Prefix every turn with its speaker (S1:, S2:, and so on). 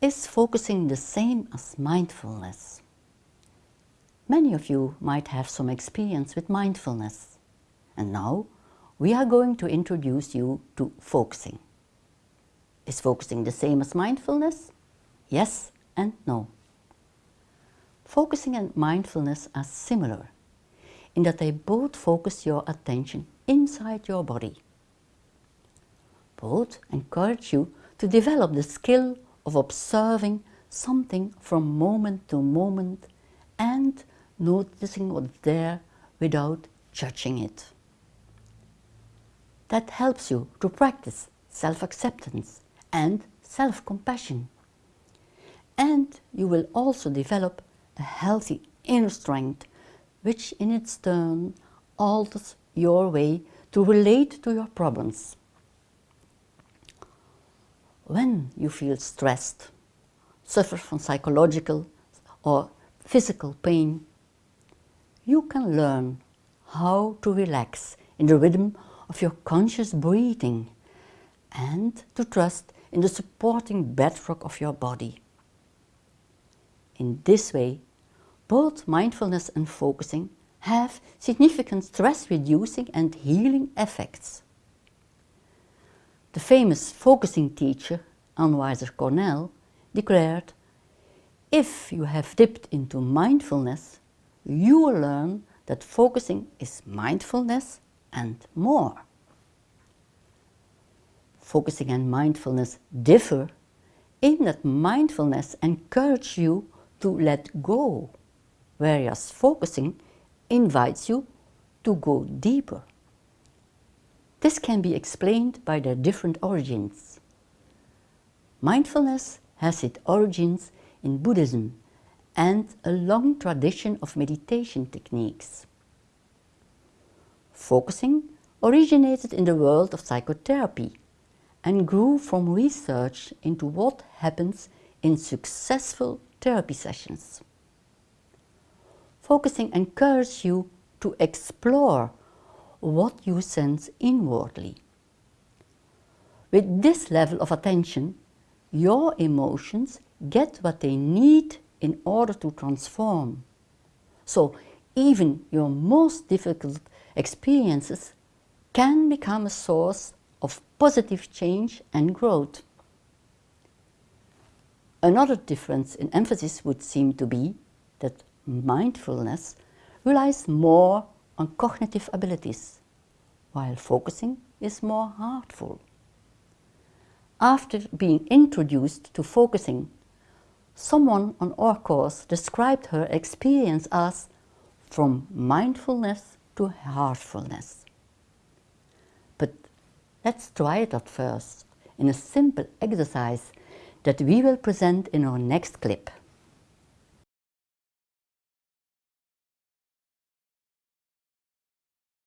S1: Is focusing the same as mindfulness? Many of you might have some experience with mindfulness. And now we are going to introduce you to focusing. Is focusing the same as mindfulness? Yes and no. Focusing and mindfulness are similar in that they both focus your attention inside your body. Both encourage you to develop the skill of observing something from moment to moment and noticing what's there without judging it. That helps you to practice self-acceptance and self-compassion. And you will also develop a healthy inner strength which in its turn alters your way to relate to your problems. When you feel stressed, suffer from psychological or physical pain, you can learn how to relax in the rhythm of your conscious breathing and to trust in the supporting bedrock of your body. In this way, both mindfulness and focusing have significant stress-reducing and healing effects. The famous focusing teacher, Ann Cornell, declared, if you have dipped into mindfulness, you will learn that focusing is mindfulness and more. Focusing and mindfulness differ in that mindfulness encourages you to let go whereas focusing invites you to go deeper. This can be explained by their different origins. Mindfulness has its origins in Buddhism and a long tradition of meditation techniques. Focusing originated in the world of psychotherapy and grew from research into what happens in successful therapy sessions focusing encourages you to explore what you sense inwardly. With this level of attention, your emotions get what they need in order to transform. So even your most difficult experiences can become a source of positive change and growth. Another difference in emphasis would seem to be that mindfulness relies more on cognitive abilities, while focusing is more heartful. After being introduced to focusing, someone on our course described her experience as from mindfulness to heartfulness. But let's try it at first in a simple exercise that we will present in our next clip.